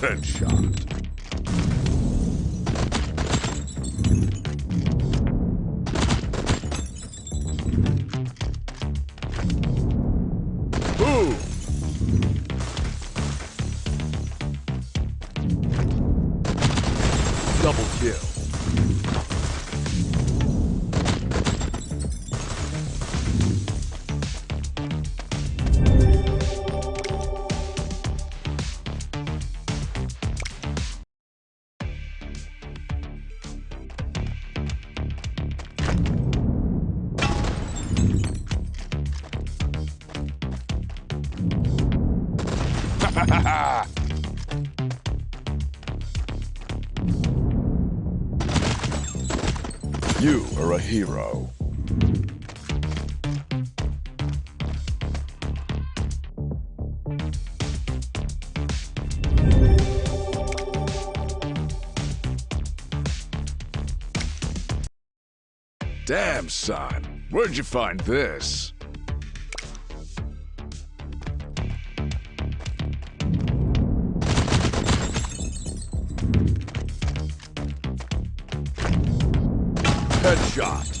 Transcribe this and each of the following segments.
Headshot. Boom! Double kill. You are a hero. Damn, son. Where'd you find this? Headshot.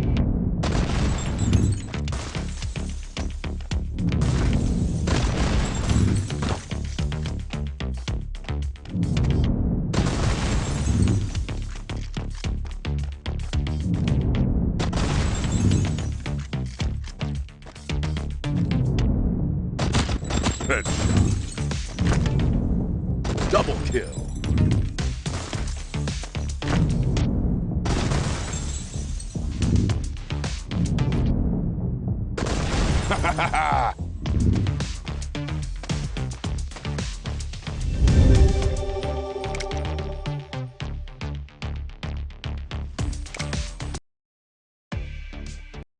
Headshot. Double kill. Ha ha ha!